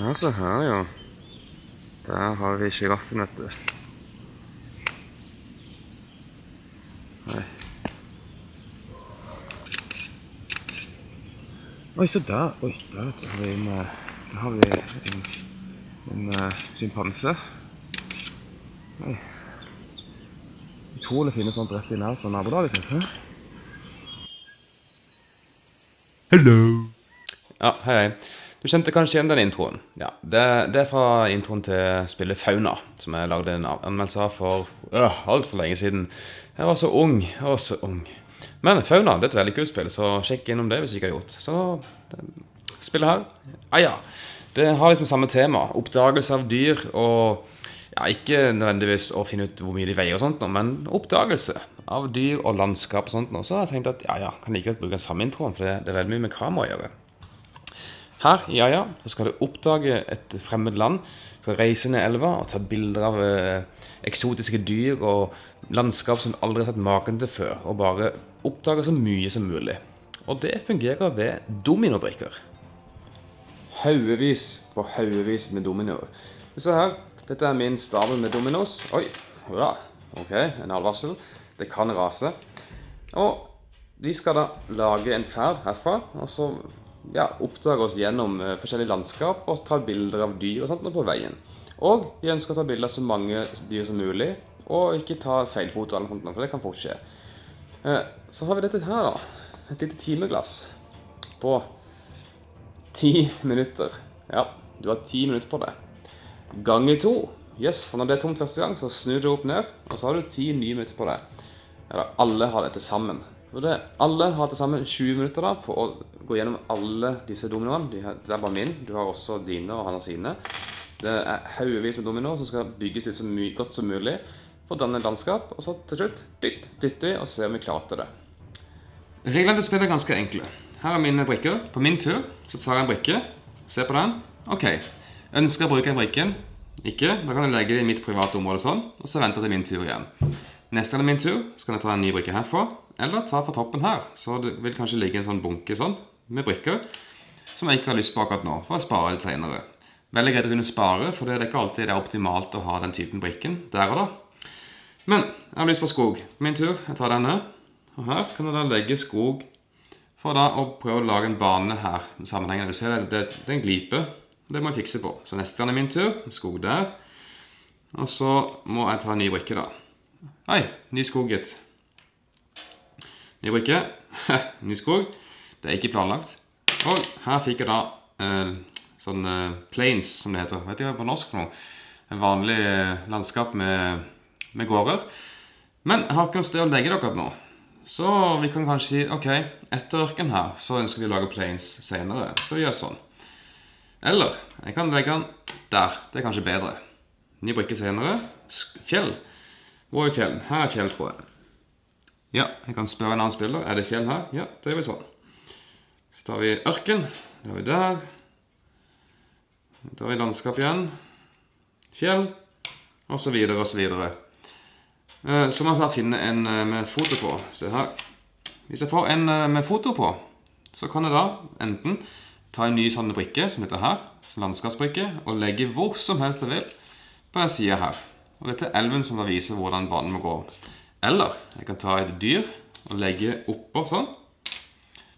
Ja, se her, ja. Der har vi sjiraffen, vet du. Nei. Oi, se der. Oi, der vet du, har vi en, eh, der har vi en, en uh, sjimpanse. Oi. Utrolig fine sånt rett i nærheten av nabolaget sitt. hæ? Hello. Ja, hei, hei. Du kjente kanskje igjen den introen. Ja, det, det er fra introen til spillet Fauna, som jeg lagde en anmeldelse av for øh, altfor lenge siden. Jeg var så ung. Jeg var så ung. Men Fauna det er et veldig kult spill, så sjekk innom det hvis du ikke har gjort. Så det, spillet her Ah ja. Det har liksom samme tema. Oppdagelse av dyr og ja, Ikke nødvendigvis å finne ut hvor mye de veier, og sånt, men oppdagelse av dyr og landskap. og sånt. Så jeg tenkt at ja, ja, kan like godt bruke den samme introen, for det, det er veldig mye med kamera å gjøre. Her i Aja så skal du oppdage et fremmed land. Du skal reise ned elva og ta bilder av eh, eksotiske dyr og landskap som du aldri har sett maken til før. Og bare oppdage så mye som mulig. Og det fungerer ved dominobrikker. Haugevis på haugevis med dominoer. Se her. Dette er min stabel med dominos. Oi. Ja. Ok, en advarsel. Det kan rase. Og vi skal da lage en ferd herfra, og så ja, oppdage oss gjennom eh, forskjellige landskap og ta bilder av dyr og sånt på veien. Og vi ønsker å ta bilder av så mange dyr som mulig, og ikke ta feilfoto eller noe sånt, for det kan fort skje. Eh, Så har vi dette her da, et lite timeglass på ti minutter. Ja, du har ti minutter på det. Ganger to. Yes, for når det er tomt første gang, så snur du opp ned, og så har du ti nye minutter på det. Eller alle har det til sammen. Alle har til sammen 20 minutter da på å gå gjennom alle disse dominoene. De, det er bare min, du har også dine og han har sine. Det er haugevis med dominoer som skal bygges ut så godt som mulig for å danne landskap. Og så til slutt dytt, dytter vi og ser om vi klarte det. Reglene til spillet er ganske enkle. Her er mine brikker. På min tur så tar jeg en brikke. Se på den. Ok. Ønsker jeg å bruke den brikken? Ikke. Da kan jeg legge det i mitt private område sånn, og så venter jeg til min tur igjen. Neste gang er min tur, så kan jeg ta en ny brikke herfra, eller ta fra toppen her. Så det vil kanskje ligge en sånn bunke sånn, med brikker, som jeg ikke har lyst på akkurat nå, for å spare litt senere. Veldig greit å kunne spare, for det er ikke alltid det er optimalt å ha den typen brikken der og da. Men jeg har lyst på skog. Min tur, jeg tar denne. Og her kan jeg da legge skog for da å prøve å lage en bane her. Sammenhengende. Du ser det, det, det er en glipe. Det må jeg fikse på. Så neste gang er min tur. Skog der. Og så må jeg ta en ny brikke, da. Hei, ny skog, gitt. Ny brikke. ny skog. Det er ikke planlagt. Og her fikk jeg da eh, sånn eh, plains, som det heter. Vet ikke hva på norsk for noe. En vanlig eh, landskap med, med gårder. Men jeg har ikke noe sted å legge dere nå. Så vi kan kanskje si ok, etter ørken her så ønsker vi å lage plains senere. Så vi gjør sånn. Eller jeg kan legge den der. Det er kanskje bedre. Ny brikke senere. Fjell. Hvor er fjell? Her er fjell, tror jeg. Ja, jeg kan spørre en annen spiller. Er det fjell her? Ja, det gjør vi sånn. Så tar vi ørken. Det har vi der. Da tar vi landskap igjen. Fjell. Og så videre og så videre. Eh, Så jeg da finne en eh, med foto på. Se her. Hvis jeg får en eh, med foto på, så kan jeg da enten ta en ny sånn brikke, som heter her, som landskapsbrikke, og legge hvor som helst jeg vil på den siden her. Og dette er elven som da viser hvordan banen må gå. Eller jeg kan ta et dyr og legge oppå sånn,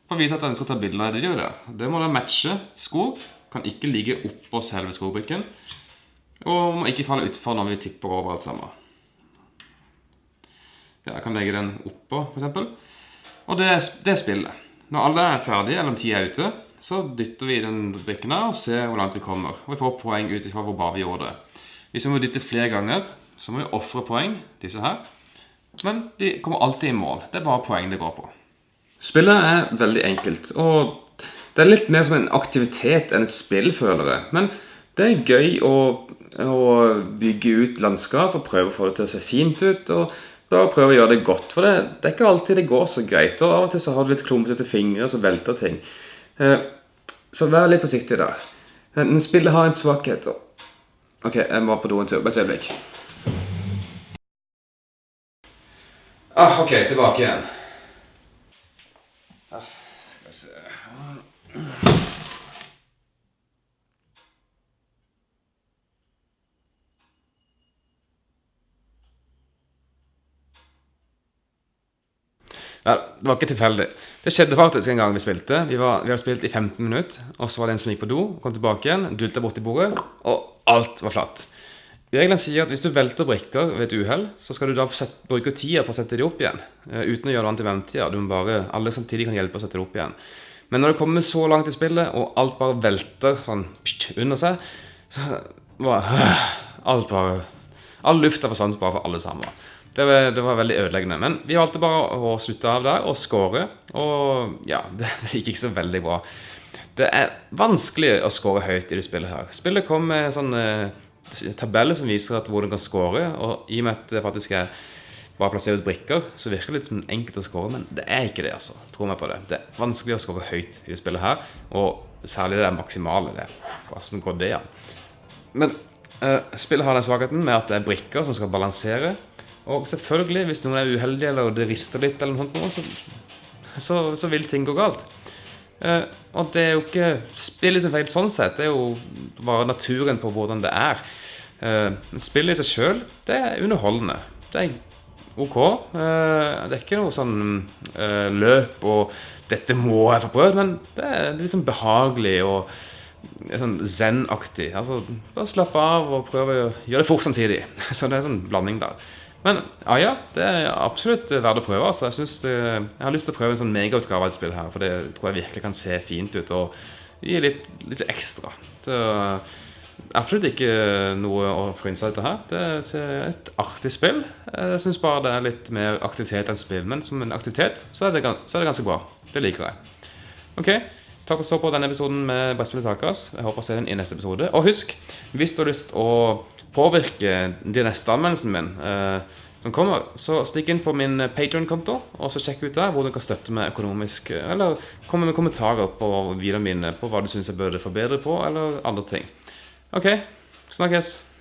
for å vise at jeg ønsker å ta bilder av det dyret. Det må da matche skog, kan ikke ligge oppå selve skogbrikken, og må ikke falle utfor når vi tipper over alt sammen. Ja, jeg kan legge den oppå, for eksempel. Og det, det er spillet. Når alle er ferdige, eller tida er ute, så dytter vi den brikken her og ser hvor langt vi kommer. Og vi får poeng ut ifra hvor bra vi gjorde det. Hvis vi må dytte flere ganger, så må vi ofre poeng, disse her. Men vi kommer alltid i mål. Det er bare poeng det går på. Spillet er veldig enkelt, og det er litt mer som en aktivitet enn et spill, føler jeg. Men det er gøy å, å bygge ut landskap og prøve å få det til å se fint ut. og bare prøve å gjøre det godt, for det, det er ikke alltid det går så greit. Og av og til så har du litt klumpete fingre, og så velter ting. Eh, så vær litt forsiktig der. Men spillet har en svakhet. og- Ok, jeg må på do en tur. Bare et øyeblikk. Ah, ok, tilbake igjen vi se Ja, det var ikke tilfeldig. Det skjedde faktisk en gang vi spilte. Vi, var, vi hadde spilt i 15 minutter, og så var det en som gikk på do, kom tilbake igjen, dulta borti bordet, og alt var flatt. Reglene sier at hvis du velter brikker ved et uhell, så skal du da bruke tida på å sette dem opp igjen. eh, uten å gjøre noe annet i ventetida. Du må bare, alle samtidig kan hjelpe å sette det opp igjen. Men når det kommer så langt i spillet, og alt bare velter sånn pst, under seg, så bare alt bare All lufta forsvant bare for alle sammen. Det var, det var veldig ødeleggende. Men vi valgte bare å slutte av der og score. Og ja, det, det gikk ikke så veldig bra. Det er vanskelig å score høyt i det spillet her. Spillet kom med sånn eh, tabell som viser at hvor du kan score. Og i og med at det faktisk er bare plassert ut brikker, så virker det litt som enkelt å score. Men det er ikke det, altså. Tro meg på det. Det er vanskelig å score høyt i det spillet her. Og særlig det maksimale. Det. Hvordan går det an? Men eh, spillet har den svakheten med at det er brikker som skal balansere. Og selvfølgelig, hvis noen er uheldig eller det rister litt, eller noe sånt, så, så, så vil ting gå galt. Eh, og det er jo ikke spillet sin feil sånn sett. Det er jo bare naturen på hvordan det er. Uh, spillet i seg sjøl, det er underholdende. Det er OK. Uh, det er ikke noe sånn løp og 'dette må jeg få prøvd', men det er litt sånn behagelig og sånn zen-aktig. Altså, bare slapp av og prøv å gjøre det fort samtidig. Så det er en sånn blanding der. Men ja, ja, det er absolutt verdt å prøve. Altså. Jeg, det, jeg har lyst til å prøve en sånn megautgave av et spill her, for det tror jeg virkelig kan se fint ut og gi litt, litt ekstra. Det er absolutt ikke noe å frynse etter her. Det er et artig spill. Jeg syns bare det er litt mer aktivitet enn spill. Men som en aktivitet så er det, så er det ganske bra. Det liker jeg. Ok, takk for å stå på denne episoden med Brettspillet Takas. Jeg håper å se den i neste episode. Og husk, hvis du har lyst å påvirke neste anmeldelsen min, eh, som kommer, så stikk inn på min Patreon-konto, og så sjekk ut der hvor du kan støtte meg økonomisk, eller komme med kommentarer på videoene mine på hva du syns jeg burde forbedre på, eller andre ting. Ok, snakkes!